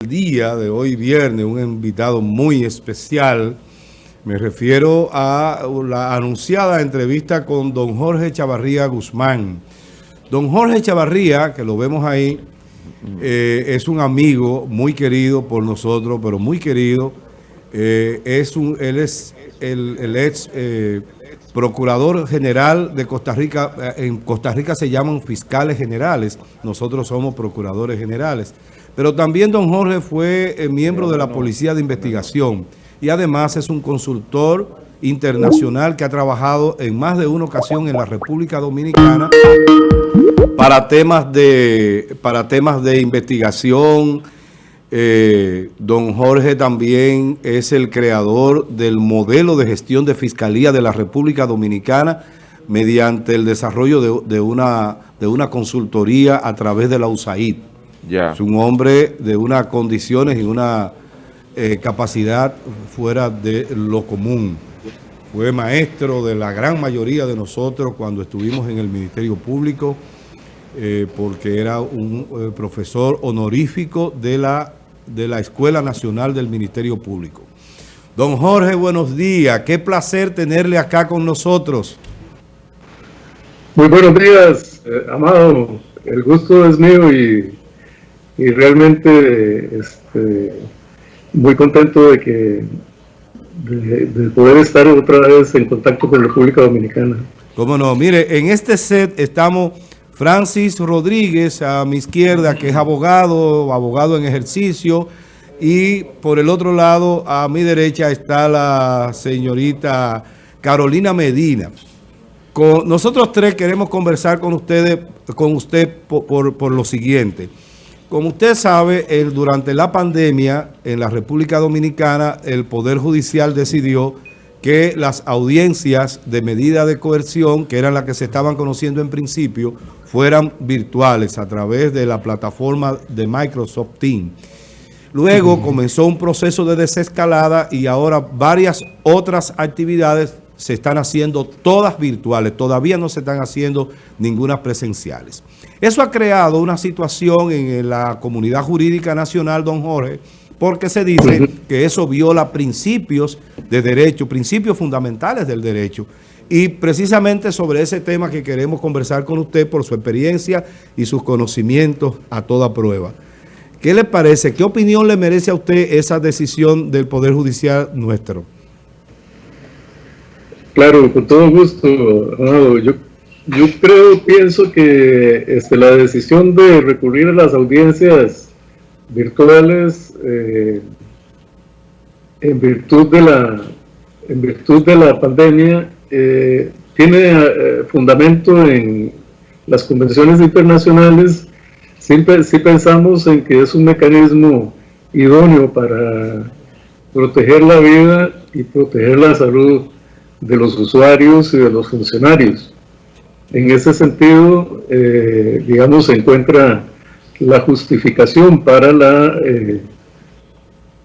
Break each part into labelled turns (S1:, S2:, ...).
S1: el día de hoy viernes un invitado muy especial. Me refiero a la anunciada entrevista con don Jorge Chavarría Guzmán. Don Jorge Chavarría, que lo vemos ahí, eh, es un amigo muy querido por nosotros, pero muy querido. Eh, es un, él es el, ex eh, procurador general de Costa Rica. En Costa Rica se llaman fiscales generales. Nosotros somos procuradores generales. Pero también don Jorge fue eh, miembro de la Policía de Investigación y además es un consultor internacional que ha trabajado en más de una ocasión en la República Dominicana para temas de, para temas de investigación. Eh, don Jorge también es el creador del modelo de gestión de Fiscalía de la República Dominicana mediante el desarrollo de, una, de una consultoría a través de la USAID. Es un hombre de unas condiciones y una eh, capacidad fuera de lo común. Fue maestro de la gran mayoría de nosotros cuando estuvimos en el Ministerio Público, eh, porque era un eh, profesor honorífico de la, de la Escuela Nacional del Ministerio Público. Don Jorge, buenos días. Qué placer tenerle acá con nosotros.
S2: Muy buenos días, Amado. El gusto es mío y y realmente este, muy contento de que de, poder estar otra vez en contacto con la República Dominicana.
S1: Cómo no, mire, en este set estamos Francis Rodríguez a mi izquierda, que es abogado, abogado en ejercicio, y por el otro lado, a mi derecha, está la señorita Carolina Medina. Con, nosotros tres queremos conversar con ustedes, con usted por, por lo siguiente. Como usted sabe, durante la pandemia en la República Dominicana, el Poder Judicial decidió que las audiencias de medida de coerción, que eran las que se estaban conociendo en principio, fueran virtuales a través de la plataforma de Microsoft Teams. Luego comenzó un proceso de desescalada y ahora varias otras actividades se están haciendo todas virtuales, todavía no se están haciendo ninguna presenciales. Eso ha creado una situación en la comunidad jurídica nacional, don Jorge, porque se dice que eso viola principios de derecho, principios fundamentales del derecho. Y precisamente sobre ese tema que queremos conversar con usted por su experiencia y sus conocimientos a toda prueba. ¿Qué le parece? ¿Qué opinión le merece a usted esa decisión del Poder Judicial nuestro?
S2: Claro, con todo gusto, Yo, yo creo, pienso que este, la decisión de recurrir a las audiencias virtuales eh, en virtud de la en virtud de la pandemia eh, tiene eh, fundamento en las convenciones internacionales. Sí pensamos en que es un mecanismo idóneo para proteger la vida y proteger la salud de los usuarios y de los funcionarios. En ese sentido, eh, digamos, se encuentra la justificación para la eh,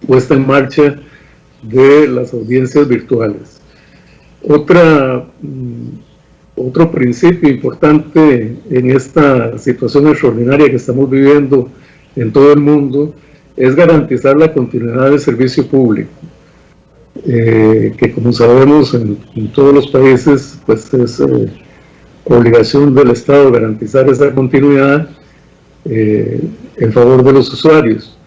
S2: puesta en marcha de las audiencias virtuales. Otra, mm, otro principio importante en esta situación extraordinaria que estamos viviendo en todo el mundo es garantizar la continuidad del servicio público. Eh, que como sabemos en, todos los países pues es eh, obligación del Estado garantizar esa continuidad eh, en favor de los usuarios.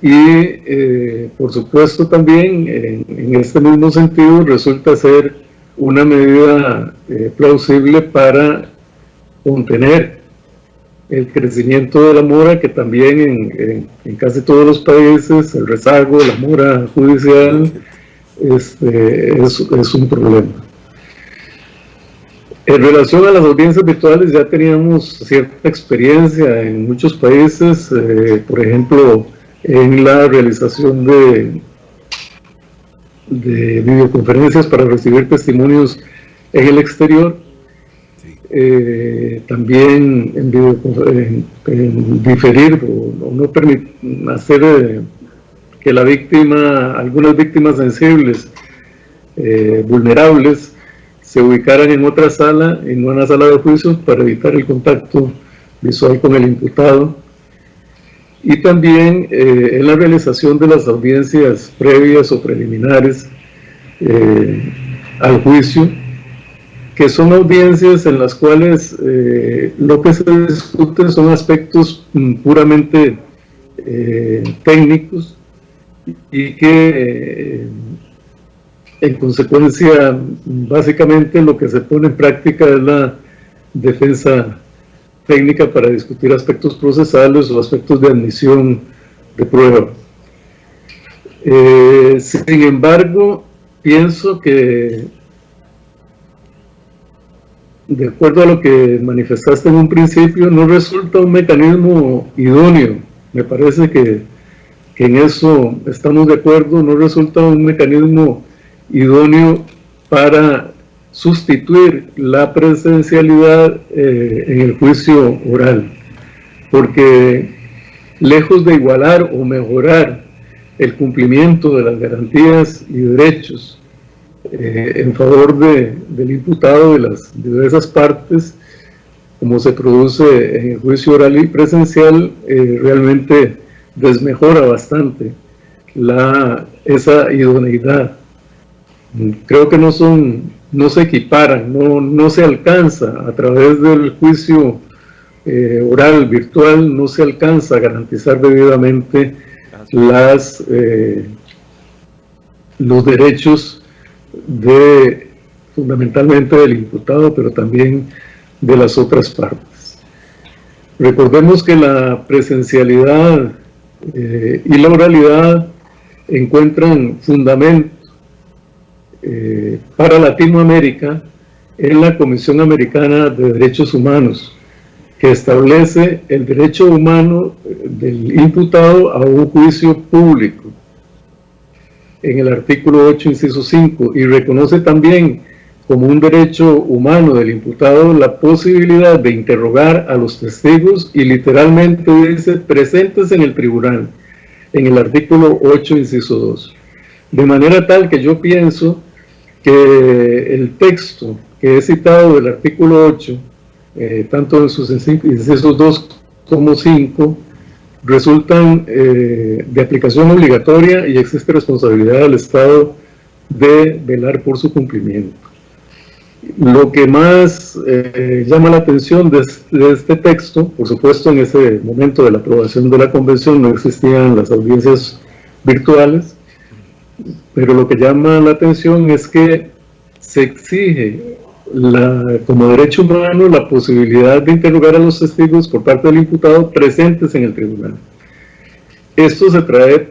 S2: Y por supuesto también en, este mismo sentido resulta ser una medida plausible para contener el crecimiento de la mora, que también en, casi todos los países el rezago, la mora judicial este, es, un problema. En relación a las audiencias virtuales ya teníamos cierta experiencia en muchos países, eh, por ejemplo, en la realización de, de videoconferencias para recibir testimonios en el exterior eh, también en, diferir o, no permitir hacer eh, que la víctima, algunas víctimas sensibles, eh, vulnerables, se ubicaran en otra sala, en una sala de juicio, para evitar el contacto visual con el imputado. y también en la realización de las audiencias previas o preliminares al juicio, que son audiencias en las cuales eh, lo que se discute son aspectos mm, puramente técnicos y que en consecuencia básicamente lo que se pone en práctica es la defensa técnica para discutir aspectos procesales o aspectos de admisión de prueba. Eh, sin embargo, pienso que, de acuerdo a lo que manifestaste en un principio, no resulta un mecanismo idóneo. Me parece que, en eso estamos de acuerdo, no resulta un mecanismo idóneo para sustituir la presencialidad eh, en el juicio oral, porque lejos de igualar o mejorar el cumplimiento de las garantías y derechos eh, en favor de, del imputado de las diversas partes, como se produce en el juicio oral y presencial, eh, realmente desmejora bastante la, esa idoneidad. Creo que no son no se equiparan, no, no se alcanza a través del juicio eh, oral virtual, no se alcanza a garantizar debidamente las, eh, los derechos de fundamentalmente del imputado, pero también de las otras partes. Recordemos que la presencialidad eh, y la oralidad encuentran fundamento eh, para Latinoamérica en la Comisión Americana de Derechos Humanos, que establece el derecho humano del imputado a un juicio público en el artículo 8, inciso 5, y reconoce también como un derecho humano del imputado la posibilidad de interrogar a los testigos y literalmente dice presentes en el tribunal, en el artículo 8, inciso 2. De manera tal que yo pienso que el texto que he citado del artículo 8, eh, tanto en sus incisos 2 como 5, resultan eh, de aplicación obligatoria y existe responsabilidad del Estado de velar por su cumplimiento. Lo que más eh, llama la atención de, de, este texto, por supuesto en ese momento de la aprobación de la convención no existían las audiencias virtuales, pero lo que llama la atención es que se exige la, como derecho humano la posibilidad de interrogar a los testigos por parte del imputado presentes en el tribunal. Esto se trae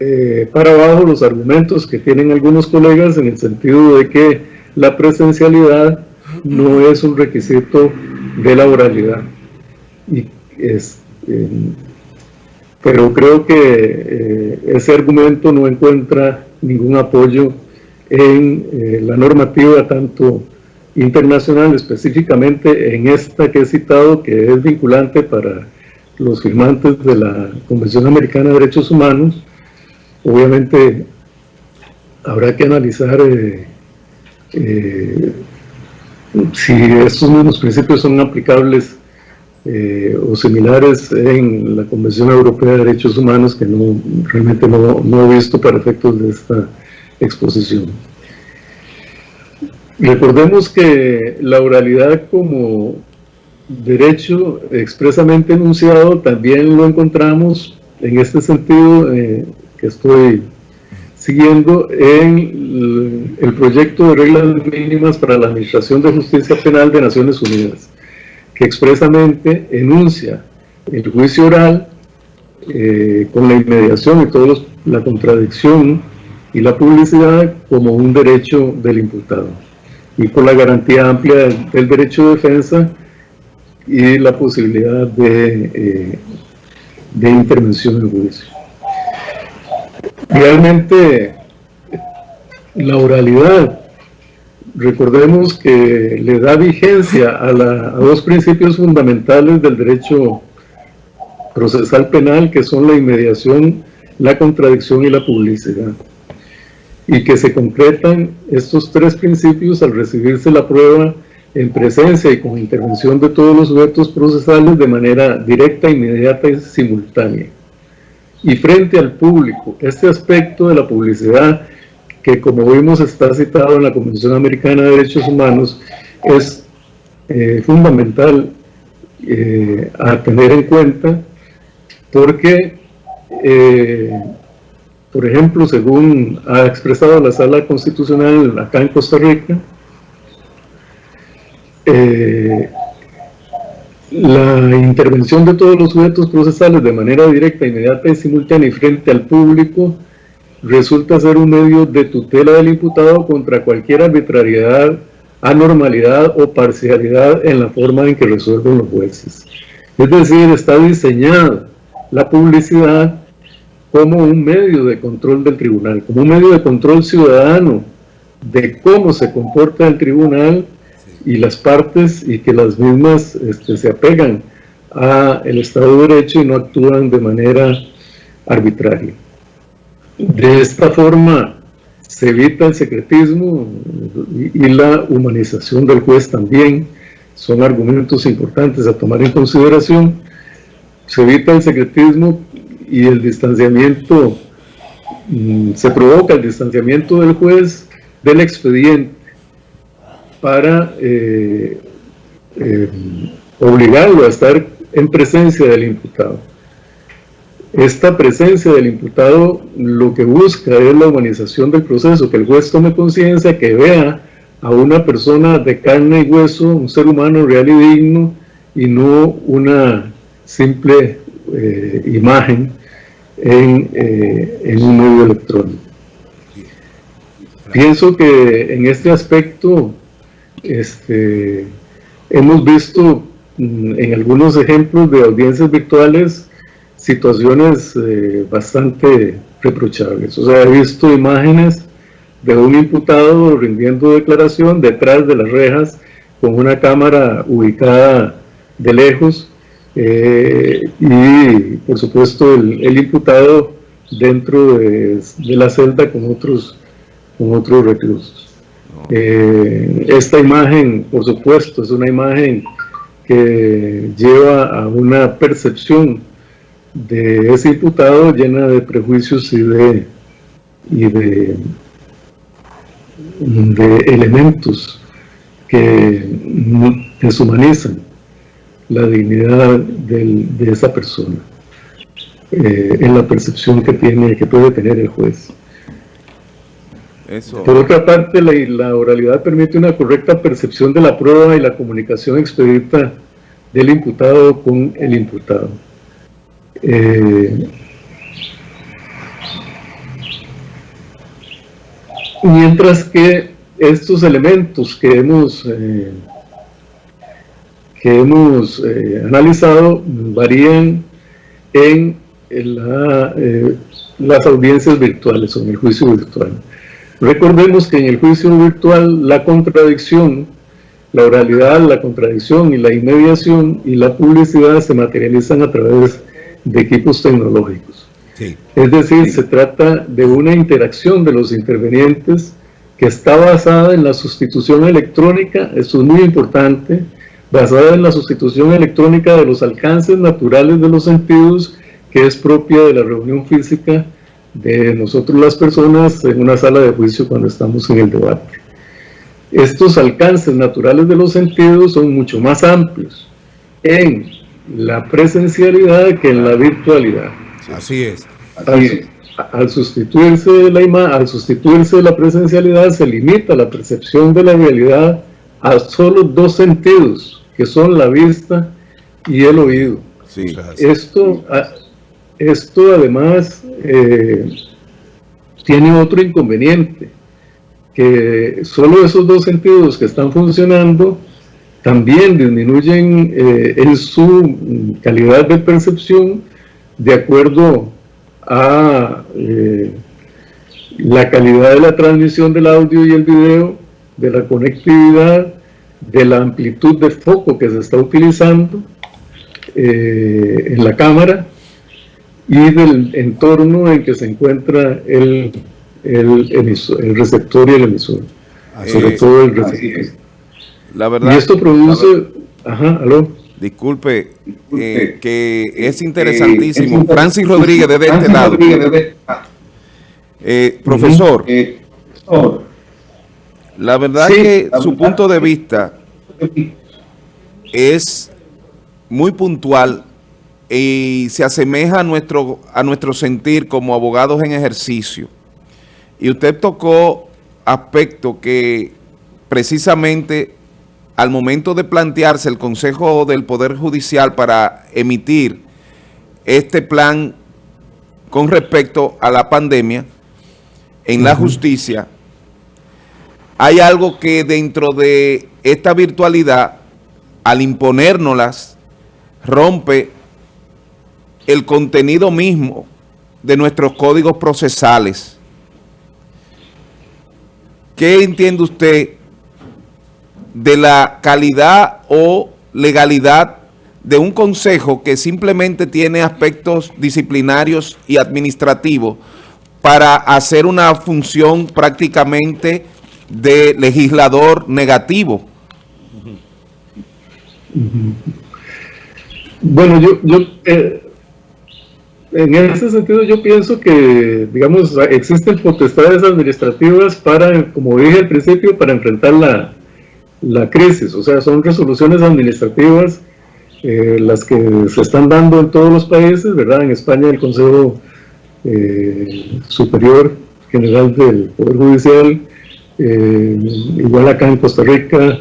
S2: eh, para abajo los argumentos que tienen algunos colegas en el sentido de que la presencialidad no es un requisito de la oralidad. Eh, pero creo que eh, ese argumento no encuentra ningún apoyo en eh, la normativa tanto internacional, específicamente en esta que he citado, que es vinculante para los firmantes de la Convención Americana de Derechos Humanos. Obviamente habrá que analizar eh, si estos mismos principios son aplicables eh, o similares en la Convención Europea de Derechos Humanos que no, realmente no, no he visto para efectos de esta exposición. Recordemos que la oralidad como derecho expresamente enunciado también lo encontramos en este sentido eh, que estoy siguiendo en el proyecto de reglas mínimas para la Administración de Justicia Penal de Naciones Unidas que expresamente enuncia el juicio oral eh, con la inmediación y toda la contradicción y la publicidad como un derecho del imputado y con la garantía amplia del, derecho de defensa y la posibilidad de, eh, de intervención en juicio. Realmente la oralidad recordemos que le da vigencia a, dos principios fundamentales del derecho procesal penal, que son la inmediación, la contradicción y la publicidad. Y que se concretan estos tres principios al recibirse la prueba en presencia y con intervención de todos los sujetos procesales de manera directa, inmediata y simultánea. y frente al público. Este aspecto de la publicidad, que como vimos está citado en la Convención Americana de Derechos Humanos, es eh, fundamental eh, a tener en cuenta porque, eh, por ejemplo, según ha expresado la Sala Constitucional acá en Costa Rica, la intervención de todos los sujetos procesales de manera directa, inmediata y simultánea y frente al público resulta ser un medio de tutela del imputado contra cualquier arbitrariedad, anormalidad o parcialidad en la forma en que resuelven los jueces. Es decir, está diseñada la publicidad como un medio de control del tribunal, como un medio de control ciudadano de cómo se comporta el tribunal y las partes y que las mismas este, se apegan al Estado de Derecho y no actúan de manera arbitraria. De esta forma se evita el secretismo y, la humanización del juez también, son argumentos importantes a tomar en consideración. Se evita el secretismo y el distanciamiento, mm, se provoca el distanciamiento del juez del expediente para eh, eh, obligarlo a estar en presencia del imputado. Esta presencia del imputado lo que busca es la humanización del proceso, que el juez tome conciencia, que vea a una persona de carne y hueso, un ser humano real y digno, y no una simple eh, imagen en, en un medio electrónico. Pienso que en este aspecto este, hemos visto mm, en algunos ejemplos de audiencias virtuales situaciones eh, bastante reprochables. O sea, he visto imágenes de un imputado rindiendo declaración detrás de las rejas con una cámara ubicada de lejos eh, y por supuesto el, imputado dentro de, de, la celda con otros, con otros reclusos. Eh, esta imagen, por supuesto, es una imagen que lleva a una percepción de ese imputado llena de prejuicios y de, y de, de elementos que deshumanizan la dignidad de esa persona eh, en la percepción que tiene que puede tener el juez. Por otra parte, la, oralidad permite una correcta percepción de la prueba y la comunicación expedita del imputado con el imputado. Eh, mientras que estos elementos que hemos, eh, que hemos eh, analizado varían en las audiencias virtuales o en el juicio virtual. Recordemos que en el juicio virtual la contradicción, la oralidad, la contradicción y la inmediación y la publicidad se materializan a través de equipos tecnológicos. Es decir, se trata de una interacción de los intervenientes que está basada en la sustitución electrónica, esto es muy importante, basada en la sustitución electrónica de los alcances naturales de los sentidos que es propia de la reunión física de nosotros las personas en una sala de juicio cuando estamos en el debate. Estos alcances naturales de los sentidos son mucho más amplios en la presencialidad que en la virtualidad.
S1: Así es.
S2: Al, sustituirse la al sustituirse la presencialidad se limita la percepción de la realidad a solo dos sentidos, que son la vista y el oído. Sí, esto, esto además eh, tiene otro inconveniente, que solo esos dos sentidos que están funcionando también disminuyen eh, en su calidad de percepción de acuerdo a eh, la calidad de la transmisión del audio y el video, de la conectividad, de la amplitud de foco que se está utilizando en la cámara y del entorno en que se encuentra el, el, el receptor y el emisor. sobre todo el receptor. La verdad, y esto produce... ajá, aló.
S3: disculpe, eh, que es interesantísimo. Francis Rodríguez, desde este lado. Eh, profesor, la verdad que su punto de vista es muy puntual y se asemeja a nuestro, a nuestro sentir como abogados en ejercicio. Y usted tocó aspectos que precisamente al momento de plantearse el Consejo del Poder Judicial para emitir este plan con respecto a la pandemia en la justicia, hay algo que dentro de esta virtualidad, al imponérnoslas, rompe el contenido mismo de nuestros códigos procesales. ¿Qué entiende usted de la calidad o legalidad de un consejo que simplemente tiene aspectos disciplinarios y administrativos para hacer una función prácticamente de legislador negativo?
S2: Bueno, yo, yo eh, en ese sentido yo pienso que, digamos, existen potestades administrativas para, como dije al principio, para enfrentar la, la crisis. O sea, son resoluciones administrativas eh, las que se están dando en todos los países, ¿verdad? En España el Consejo eh, Superior General del Poder Judicial, eh, igual acá en Costa Rica,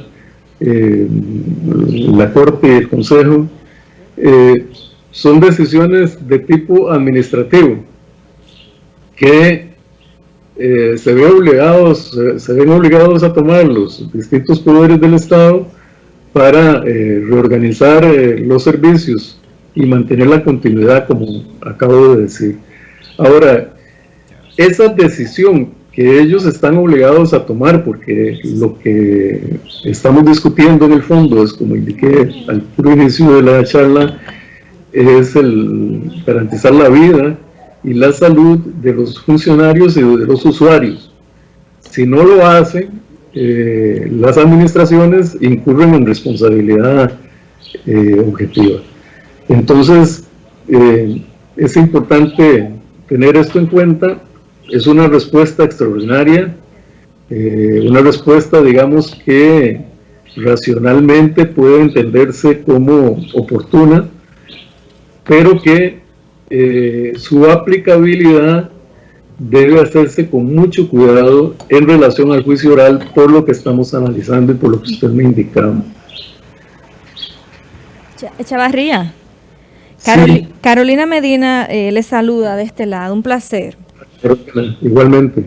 S2: la Corte y el Consejo, son decisiones de tipo administrativo que eh, se, ven obligados, se ven obligados a tomar los distintos poderes del Estado para eh, reorganizar eh, los servicios y mantener la continuidad, como acabo de decir. Ahora, esa decisión que ellos están obligados a tomar, porque lo que estamos discutiendo en el fondo es, como indiqué al inicio de la charla, es el garantizar la vida y la salud de los funcionarios y de los usuarios. Si no lo hacen, eh, las administraciones incurren en responsabilidad eh, objetiva. Entonces, eh, es importante tener esto en cuenta. Es una respuesta extraordinaria, una respuesta, digamos, que racionalmente puede entenderse como oportuna, pero que eh, su aplicabilidad debe hacerse con mucho cuidado en relación al juicio oral por lo que estamos analizando y por lo que usted me indicaba.
S4: Chavarría, Carolina Medina eh, le saluda de este lado, un placer.
S2: Igualmente.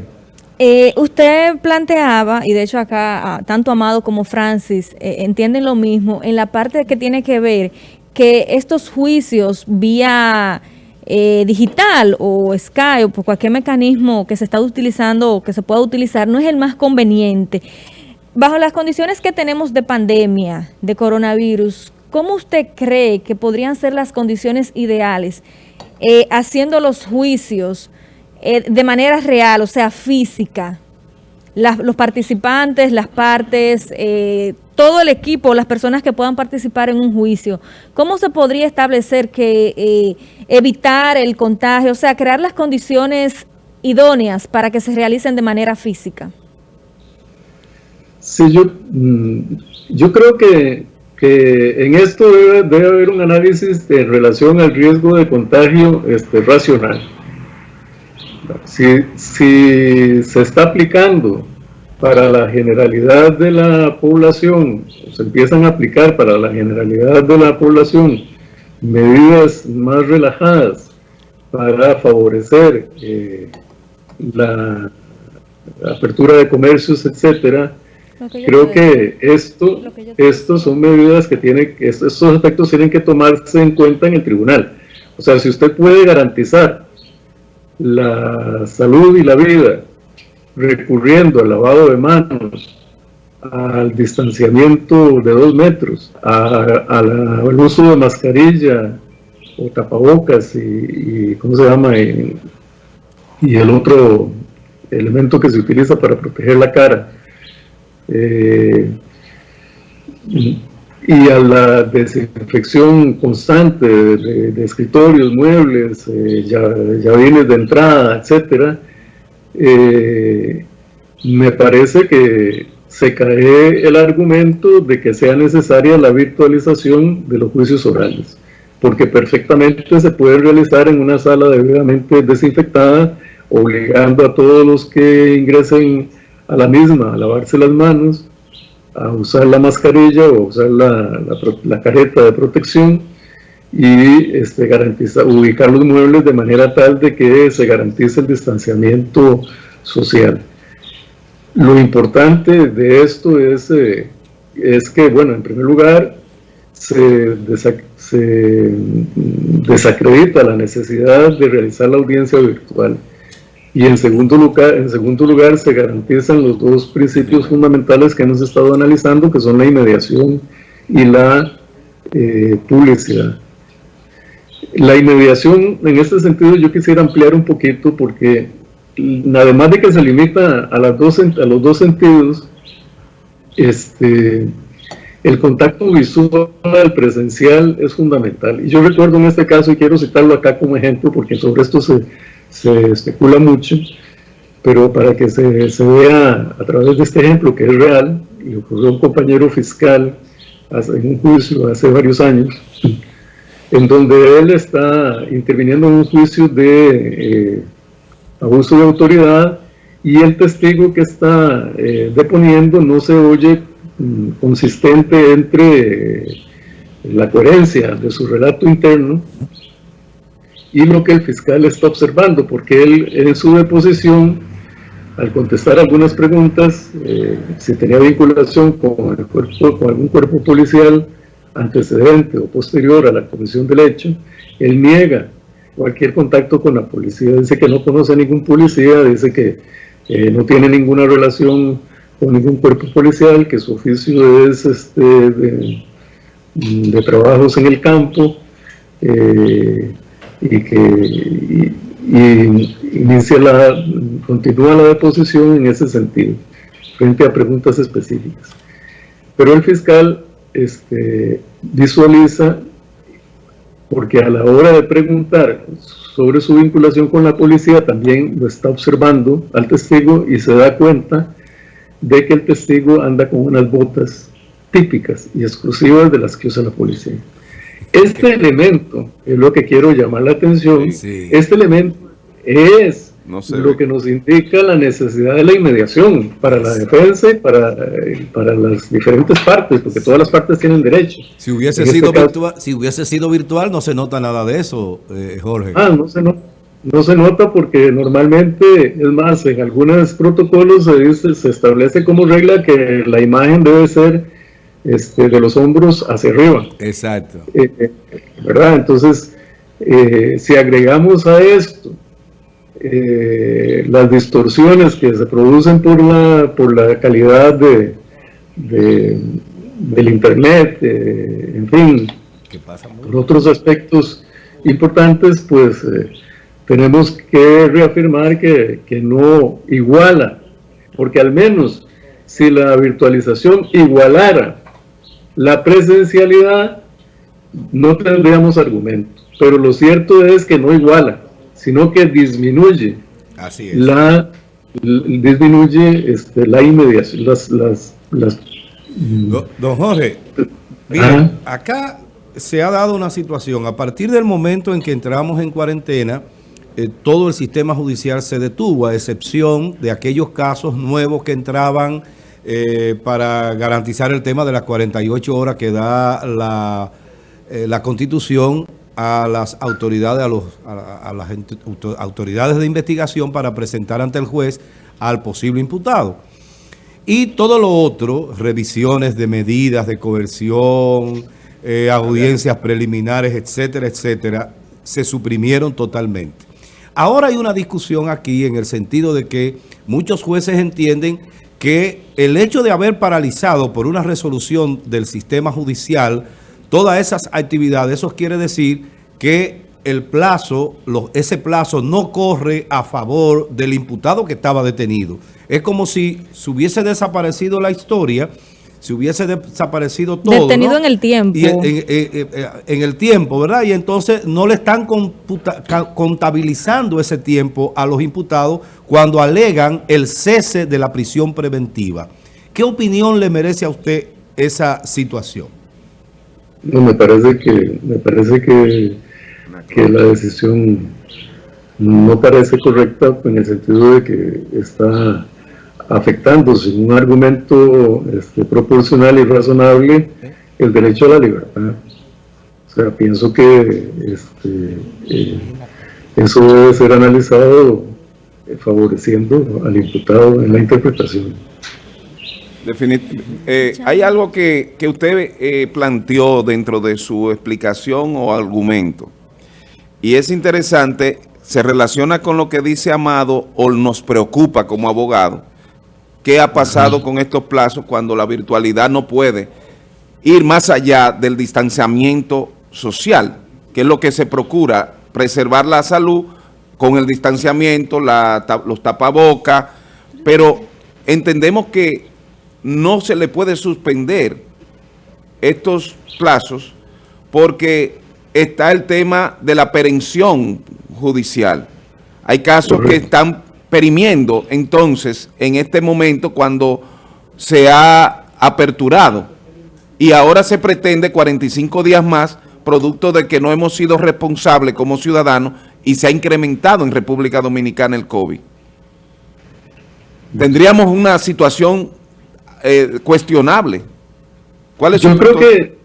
S4: Eh, usted planteaba, y de hecho acá ah, tanto Amado como Francis entienden lo mismo, en la parte que tiene que ver que estos juicios vía eh, digital o Skype o por cualquier mecanismo que se está utilizando o que se pueda utilizar no es el más conveniente. Bajo las condiciones que tenemos de pandemia, de coronavirus, ¿cómo usted cree que podrían ser las condiciones ideales eh, haciendo los juicios eh, de manera real, o sea, física? los participantes, las partes, todo el equipo, las personas que puedan participar en un juicio, ¿cómo se podría establecer que eh, evitar el contagio, o sea, crear las condiciones idóneas para que se realicen de manera física?
S2: Sí, yo, mm, yo creo que, en esto debe, haber un análisis en relación al riesgo de contagio este, racional. Si, si se está aplicando para la generalidad de la población, se empiezan a aplicar para la generalidad de la población medidas más relajadas para favorecer eh, la apertura de comercios, etcétera, creo que esto, estos son medidas que tienen, estos aspectos tienen que tomarse en cuenta en el tribunal. O sea, si usted puede garantizar la salud y la vida recurriendo al lavado de manos, al distanciamiento de dos metros, al uso de mascarilla o tapabocas y, ¿cómo se llama? Y, el otro elemento que se utiliza para proteger la cara. Eh, y a la desinfección constante de, escritorios, muebles, eh, de entrada, etcétera, eh, me parece que se cae el argumento de que sea necesaria la virtualización de los juicios orales, porque perfectamente se puede realizar en una sala debidamente desinfectada, obligando a todos los que ingresen a la misma a lavarse las manos, a usar la mascarilla o usar la, la, careta de protección y este, garantizar, ubicar los muebles de manera tal de que se garantice el distanciamiento social. Lo importante de esto es, eh, es que, bueno, en primer lugar, se, desacredita la necesidad de realizar la audiencia virtual. Y en segundo, lugar, en segundo lugar, se garantizan los dos principios fundamentales que hemos estado analizando, que son la inmediación y la eh, publicidad. La inmediación, en este sentido, yo quisiera ampliar un poquito porque además de que se limita a, los dos sentidos, este, el contacto visual presencial es fundamental. Y yo recuerdo en este caso, y quiero citarlo acá como ejemplo, porque sobre esto se, se especula mucho, pero para que se, se, vea a través de este ejemplo que es real, le ocurrió un compañero fiscal en un juicio hace varios años, en donde él está interviniendo en un juicio de... Eh, abuso de autoridad y el testigo que está eh, deponiendo no se oye mm, consistente entre eh, la coherencia de su relato interno y lo que el fiscal está observando, porque él en su deposición, al contestar algunas preguntas, eh, si tenía vinculación con, algún cuerpo policial antecedente o posterior a la comisión del hecho, él niega cualquier contacto con la policía. Dice que no conoce a ningún policía, dice que eh, no tiene ninguna relación con ningún cuerpo policial, que su oficio es este, de, trabajos en el campo eh, y que inicia la, continúa la deposición en ese sentido, frente a preguntas específicas. Pero el fiscal este, visualiza porque a la hora de preguntar sobre su vinculación con la policía también lo está observando al testigo y se da cuenta de que el testigo anda con unas botas típicas y exclusivas de las que usa la policía. Este elemento es lo que quiero llamar la atención. Este elemento es lo que nos indica la necesidad de la inmediación para la defensa y para, eh, para las diferentes partes, porque todas las partes tienen derecho.
S1: Si hubiese, este sido, virtual, si hubiese sido virtual, no se nota nada de eso, eh, Jorge.
S2: Ah, no se nota. No se nota porque normalmente, es más, en algunos protocolos se, dice, se establece como regla que la imagen debe ser este, de los hombros hacia arriba.
S1: Exacto.
S2: Eh, ¿Verdad? Entonces, si agregamos a esto eh, las distorsiones que se producen por la, por la calidad de, del Internet, eh, en fin, por otros aspectos importantes, pues eh, tenemos que reafirmar que, que no iguala, porque al menos si la virtualización igualara la presencialidad, no tendríamos argumento. Pero lo cierto es que no iguala sino que disminuye.
S1: Así
S2: la disminuye este, la inmediación, las, las,
S1: Don Jorge, mira, acá se ha dado una situación, a partir del momento en que entramos en cuarentena, eh, todo el sistema judicial se detuvo, a excepción de aquellos casos nuevos que entraban eh, para garantizar el tema de las 48 horas que da la, eh, la Constitución a las autoridades, a, los, a, las autoridades de investigación para presentar ante el juez al posible imputado. Y todo lo otro, revisiones de medidas de coerción, eh, audiencias preliminares, etcétera, etcétera, se suprimieron totalmente. Ahora hay una discusión aquí en el sentido de que muchos jueces entienden que el hecho de haber paralizado por una resolución del sistema judicial todas esas actividades, eso quiere decir que el plazo, ese plazo no corre a favor del imputado que estaba detenido. Es como si se hubiese desaparecido la historia se hubiese desaparecido todo.
S4: Detenido en el tiempo.
S1: Y en, el tiempo, ¿verdad? Y entonces no le están contabilizando ese tiempo a los imputados cuando alegan el cese de la prisión preventiva. ¿Qué opinión le merece a usted esa situación?
S2: No, me parece que, me parece que, que la decisión no parece correcta en el sentido de que está afectando sin un argumento este, proporcional y razonable el derecho a la libertad. O sea, pienso que este, eh, eso debe ser analizado eh, favoreciendo al imputado en la interpretación.
S3: Eh, hay algo que, que usted planteó dentro de su explicación o argumento, y es interesante, se relaciona con lo que dice Amado o nos preocupa como abogado, qué ha pasado con estos plazos cuando la virtualidad no puede ir más allá del distanciamiento social, que es lo que se procura, preservar la salud con el distanciamiento, los tapabocas, pero entendemos que no se le puede suspender estos plazos porque está el tema de la perención judicial. Hay casos que están perimiendo entonces en este momento cuando se ha aperturado y ahora se pretende 45 días más producto de que no hemos sido responsables como ciudadanos y se ha incrementado en República Dominicana el COVID. Tendríamos una situación eh, cuestionable.
S2: ¿Cuál es yo creo que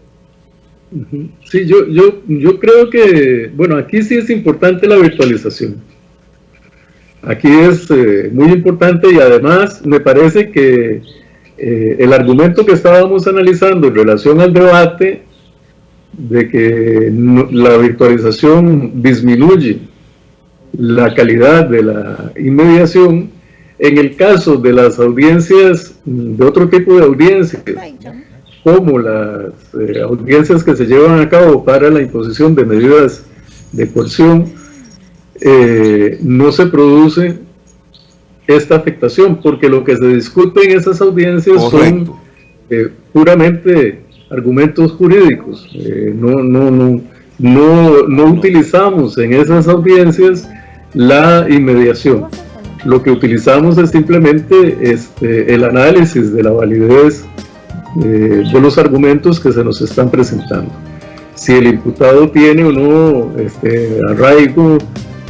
S2: sí, yo, yo, yo creo que, bueno, aquí sí es importante la virtualización. Aquí es eh, muy importante y además me parece que eh, el argumento que estábamos analizando en relación al debate de que la virtualización disminuye la calidad de la inmediación, en el caso de las audiencias, de otro tipo de audiencias, como las eh, audiencias que se llevan a cabo para la imposición de medidas de coerción, eh, no se produce esta afectación, porque lo que se discute en esas audiencias son eh, puramente argumentos jurídicos. Eh, no, no, no, no, no utilizamos en esas audiencias la inmediación. Lo que utilizamos es simplemente este, el análisis de la validez de los argumentos que se nos están presentando. Si el imputado tiene o no este, arraigo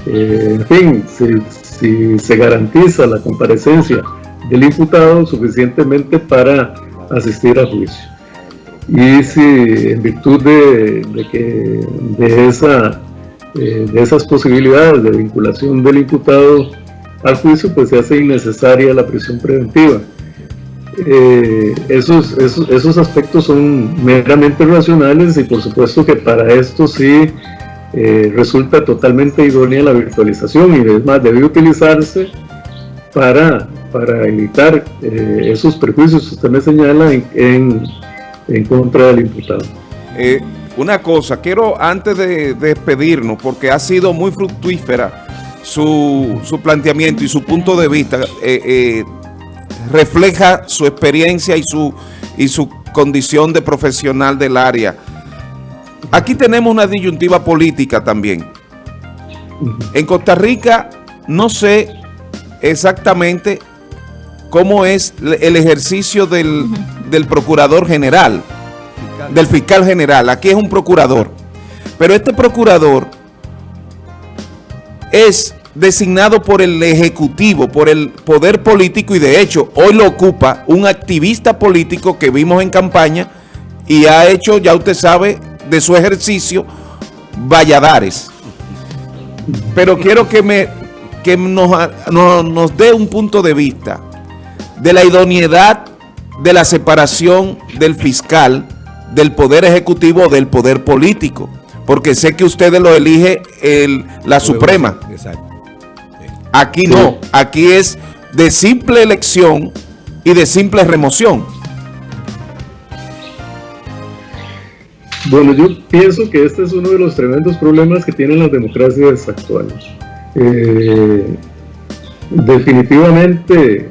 S2: eh, en fin, si, se garantiza la comparecencia del imputado suficientemente para asistir a juicio. Y si en virtud de, que eh, de esas posibilidades de vinculación del imputado al juicio, pues se hace innecesaria la prisión preventiva. Eh, esos, esos, esos, aspectos son meramente racionales y por supuesto que para esto sí eh, resulta totalmente idónea la virtualización y es más, debe utilizarse para, para evitar eh, esos perjuicios que usted me señala en, en, contra del imputado.
S3: Eh, una cosa, quiero antes de, despedirnos, porque ha sido muy fructífera su, su planteamiento y su punto de vista, refleja su experiencia y su, y su condición de profesional del área. Aquí tenemos una disyuntiva política también. En Costa Rica no sé exactamente cómo es el ejercicio del, procurador general, del fiscal general. Aquí es un procurador. Pero este procurador es designado por el Ejecutivo, por el poder político y de hecho hoy lo ocupa un activista político que vimos en campaña y ha hecho, ya usted sabe, de su ejercicio Valladares. Pero quiero que, me, que nos, nos dé un punto de vista de la idoneidad de la separación del fiscal del poder ejecutivo del poder político. Porque sé que ustedes lo elige el, la Suprema. Aquí no, aquí es de simple elección y de simple remoción.
S2: Bueno, yo pienso que este es uno de los tremendos problemas que tienen las democracias actuales. Eh, definitivamente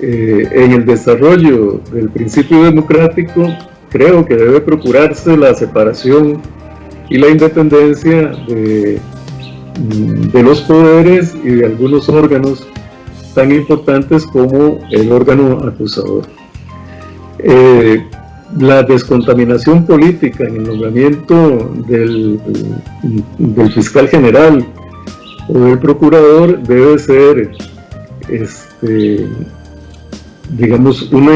S2: eh, en el desarrollo del principio democrático, creo que debe procurarse la separación y la independencia de, mm, los poderes y de algunos órganos tan importantes como el órgano acusador. Eh, la descontaminación política en el nombramiento del, del, fiscal general o del procurador debe ser, este, digamos, un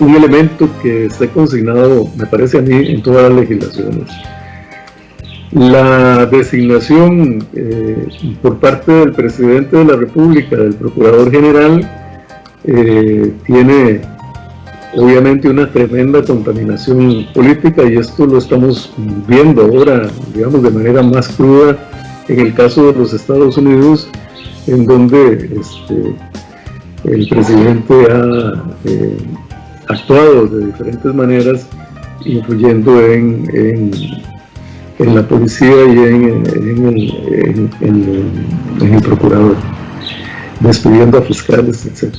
S2: elemento que esté consignado, me parece a mí, en todas las legislaciones. La designación eh, por parte del presidente de la República, del Procurador General, eh, tiene obviamente una tremenda contaminación política y esto lo estamos viendo ahora, digamos, de manera más cruda en el caso de los Estados Unidos, en donde este, el presidente ha eh, actuado de diferentes maneras, influyendo en, la policía y en, en, el procurador, despidiendo a fiscales, etc.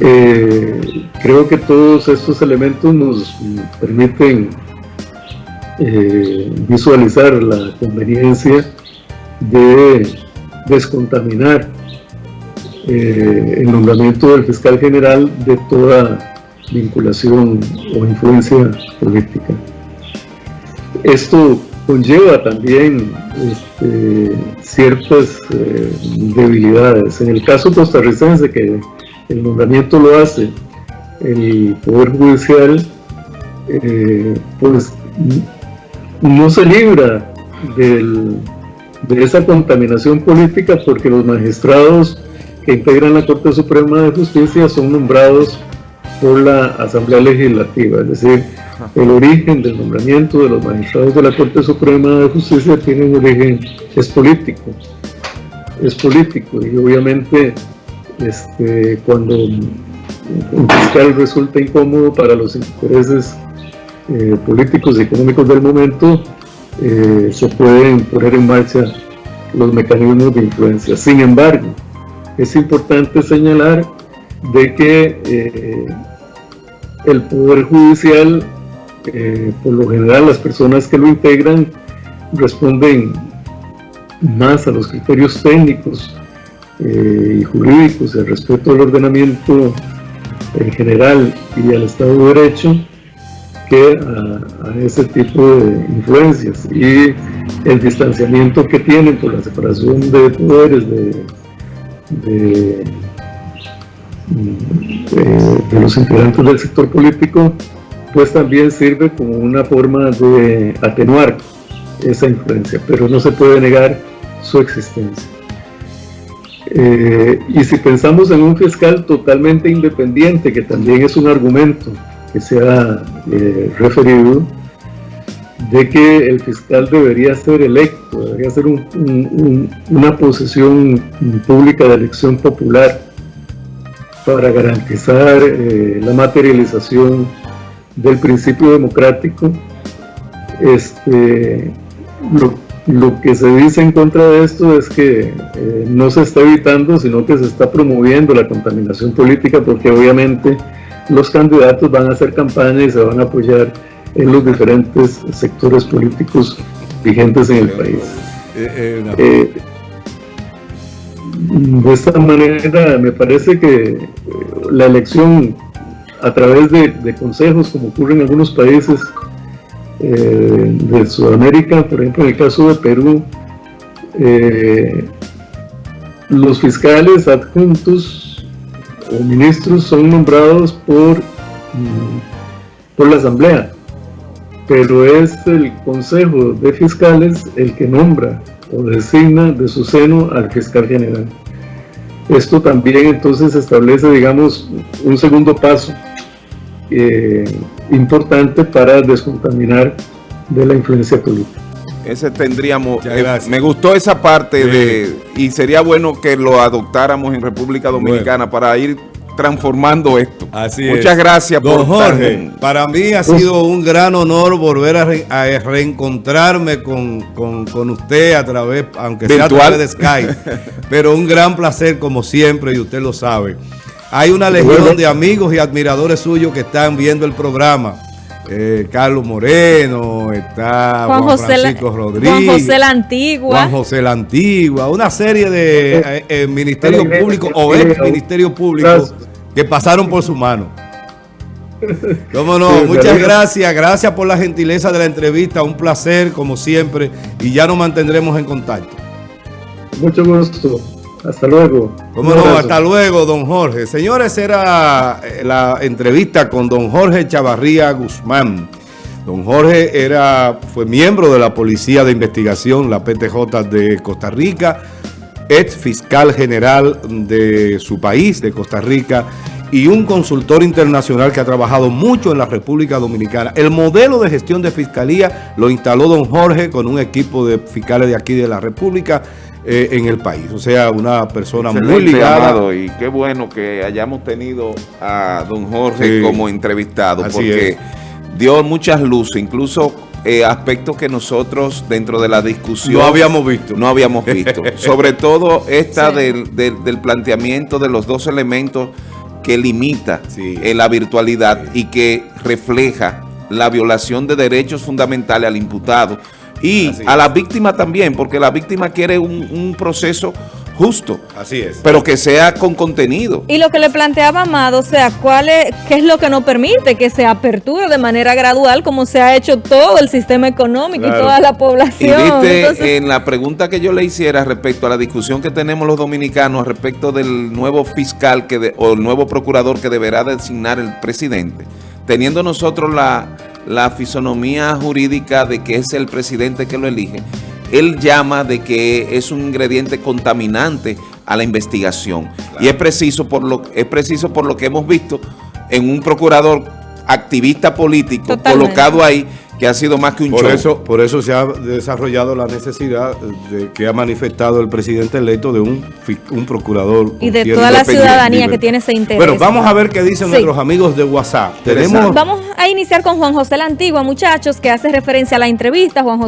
S2: Eh, creo que todos estos elementos nos permiten eh, visualizar la conveniencia de descontaminar eh, el nombramiento del fiscal general de toda vinculación o influencia política. Esto conlleva también este, ciertas debilidades. En el caso costarricense, que el nombramiento lo hace el Poder Judicial, eh, pues no se libra de esa contaminación política porque los magistrados que integran la Corte Suprema de Justicia son nombrados por la Asamblea Legislativa, es decir, el origen del nombramiento de los magistrados de la Corte Suprema de Justicia tiene origen, es político, es político y obviamente este, cuando un fiscal resulta incómodo para los intereses eh, políticos y económicos del momento, eh, se pueden poner en marcha los mecanismos de influencia. Sin embargo, es importante señalar de que eh, el Poder Judicial, eh, por lo general las personas que lo integran, responden más a los criterios técnicos eh, y jurídicos, al respeto al ordenamiento en general y al Estado de Derecho, que a, ese tipo de influencias y el distanciamiento que tienen por la separación de poderes de de, de, los integrantes del sector político, pues también sirve como una forma de atenuar esa influencia, pero no se puede negar su existencia. Eh, y si pensamos en un fiscal totalmente independiente, que también es un argumento que se ha eh, referido, de que el fiscal debería ser electo, debería ser una posición pública de elección popular para garantizar eh, la materialización del principio democrático. Este, lo, que se dice en contra de esto es que eh, no se está evitando, sino que se está promoviendo la contaminación política porque obviamente los candidatos van a hacer campaña y se van a apoyar en los diferentes sectores políticos vigentes en el país. Eh, eh, eh, de esta manera me parece que la elección a través de, consejos, como ocurre en algunos países de Sudamérica, por ejemplo en el caso de Perú, los fiscales adjuntos o ministros son nombrados por, mm, por la Asamblea pero es el Consejo de Fiscales el que nombra o designa de su seno al fiscal general. Esto también entonces establece, digamos, un segundo paso eh, importante para descontaminar de la influencia política.
S3: Ese tendríamos, eh, me gustó esa parte de, y sería bueno que lo adoptáramos en República Dominicana para ir transformando esto.
S1: Así
S3: Muchas
S1: es.
S3: gracias
S1: Don
S3: por
S1: Jorge,
S3: tan-
S1: para mí ha sido un gran honor volver a, re- a reencontrarme con, con- con usted a través, aunque sea a través de Skype, pero un gran placer como siempre y usted lo sabe. Hay una legión de amigos y admiradores suyos que están viendo el programa. Eh, Carlos Moreno, está Juan,
S4: Juan José, la,
S1: Francisco Rodríguez.
S4: Juan José la Antigua.
S1: Juan José la Antigua, una serie de eh, eh, ministerios públicos o ex ministerios públicos que pasaron por su mano. Cómo no,
S2: Sí,
S1: muchas gracias, gracias por la gentileza de la entrevista, un placer como siempre y ya nos mantendremos en contacto.
S2: Mucho gusto. Hasta luego.
S1: Cómo no, hasta luego, don Jorge. Señores, era eh, la entrevista con don Jorge Chavarría Guzmán. Don Jorge era, fue miembro de la Policía de Investigación, la PTJ de Costa Rica, ex fiscal general de su país, de Costa Rica, y un consultor internacional que ha trabajado mucho en la República Dominicana. El modelo de gestión de fiscalía lo instaló don Jorge con un equipo de fiscales de aquí de la República eh, en el país. O sea, una persona muy
S3: Excelente,
S1: ligada.
S3: Amado, y qué bueno que hayamos tenido a don Jorge
S1: Sí.
S3: como entrevistado,
S1: Así
S3: porque
S1: es.
S3: dio muchas luces, incluso eh, aspectos que nosotros dentro de la discusión
S1: No habíamos visto.
S3: no habíamos visto. Sobre todo esta
S4: Sí.
S3: del, del- del planteamiento de los dos elementos que limita
S1: Sí.
S3: eh, la virtualidad y que refleja la violación de derechos fundamentales al imputado y
S1: Así
S3: a
S1: es.
S3: la víctima también, porque la víctima quiere un, un proceso justo,
S1: Así es.
S3: pero que sea con contenido.
S4: Y lo que le planteaba Amado, o sea, ¿cuál es, ¿qué es lo que nos permite que se aperture de manera gradual como se ha hecho todo el sistema económico
S1: Claro.
S4: y toda la
S3: Y
S4: población?
S3: viste
S4: Entonces,
S3: en la pregunta que yo le hiciera respecto a la discusión que tenemos los dominicanos respecto del nuevo fiscal que de- o el nuevo procurador que deberá designar el presidente, teniendo nosotros la, la fisonomía jurídica de que es el presidente que lo elige, él llama de que es un ingrediente contaminante a la investigación. Y es preciso por lo es preciso por lo que hemos visto en un procurador activista político
S4: Totalmente.
S3: colocado ahí que ha sido más que un
S1: Por
S3: show.
S1: eso, por eso se ha desarrollado la necesidad de que ha manifestado el presidente electo de un, un procurador.
S4: y de toda la ciudadanía
S1: libertad.
S4: que tiene ese interés.
S1: Bueno, vamos a ver qué dicen
S4: Sí.
S1: nuestros amigos de WhatsApp. Tenemos
S4: Vamos a iniciar con Juan José la Antigua, muchachos, que hace referencia a la entrevista. Juan José